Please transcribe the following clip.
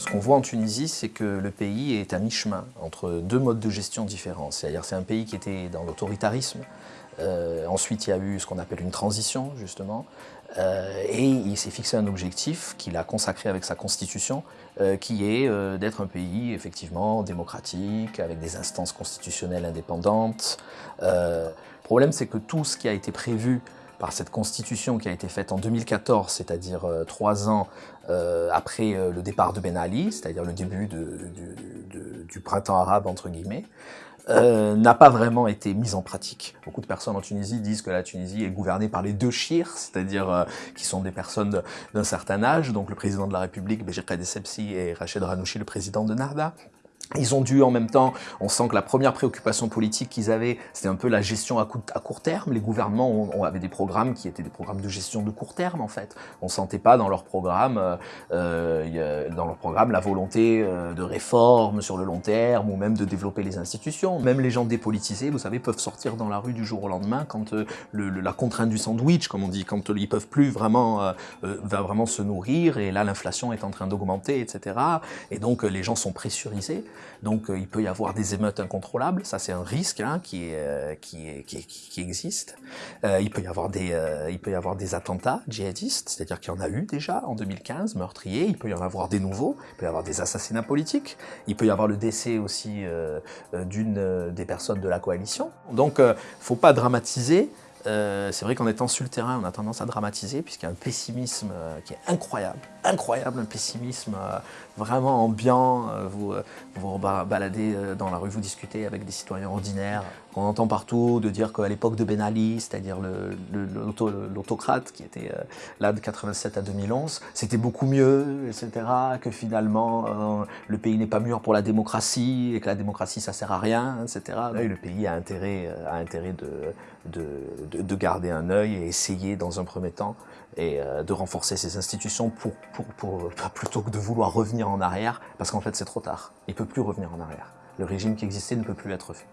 Ce qu'on voit en Tunisie, c'est que le pays est à mi-chemin entre deux modes de gestion différents. C'est-à-dire c'est un pays qui était dans l'autoritarisme. Euh, ensuite, il y a eu ce qu'on appelle une transition, justement. Euh, et il s'est fixé un objectif qu'il a consacré avec sa constitution, euh, qui est d'être un pays, effectivement, démocratique, avec des instances constitutionnelles indépendantes. Le problème, c'est que tout ce qui a été prévu par cette constitution qui a été faite en 2014, c'est-à-dire euh, trois ans euh, après euh, le départ de Ben Ali, c'est-à-dire le début du printemps arabe, entre guillemets, n'a pas vraiment été mise en pratique. Beaucoup de personnes en Tunisie disent que la Tunisie est gouvernée par les deux chirs, c'est-à-dire qui sont des personnes d'un certain âge, donc le président de la République, Béjir Kadesepsi, et Rachid Ranouchi, le président de Narda. Ils ont dû en même temps, on sent que la première préoccupation politique qu'ils avaient, c'était un peu la gestion à, court terme. Les gouvernements ont, avaient des programmes qui étaient des programmes de gestion de court terme en fait. On sentait pas dans leur programme, euh, euh dans leur programme, la volonté euh, de réforme sur le long terme ou même de développer les institutions. Même les gens dépolitisés, vous savez, peuvent sortir dans la rue du jour au lendemain quand euh, la contrainte du sandwich, comme on dit, quand ils peuvent plus vraiment, va vraiment se nourrir et là l'inflation est en train d'augmenter, etc. Et donc les gens sont pressurisés. Donc euh, il peut y avoir des émeutes incontrôlables, ça c'est un risque hein, euh, qui, existe. Euh, il, peut y avoir des, il peut y avoir des attentats djihadistes, c'est-à-dire qu'il y en a eu déjà en 2015, meurtriers, il peut y en avoir des nouveaux, il peut y avoir des assassinats politiques, il peut y avoir le décès aussi d'une des personnes de la coalition. Donc faut pas dramatiser, euh, c'est vrai qu'en étant sur le terrain, on a tendance à dramatiser, puisqu'il y a un pessimisme euh, qui est incroyable, incroyable, un pessimisme euh, vraiment ambiant. vous vous baladez dans la rue, vous discutez avec des citoyens ordinaires, qu'on entend partout, de dire qu'à l'époque de Ben Ali, c'est-à-dire l'autocrate qui était là de 87 à 2011, c'était beaucoup mieux, etc., que finalement le pays n'est pas mûr pour la démocratie, et que la démocratie ça sert à rien, etc. Et le pays a intérêt, a intérêt de de, garder un œil et essayer dans un premier temps et euh, de renforcer ces institutions pour, pour, plutôt que de vouloir revenir en arrière, parce qu'en fait c'est trop tard. Il ne peut plus revenir en arrière. Le régime qui existait ne peut plus être fait.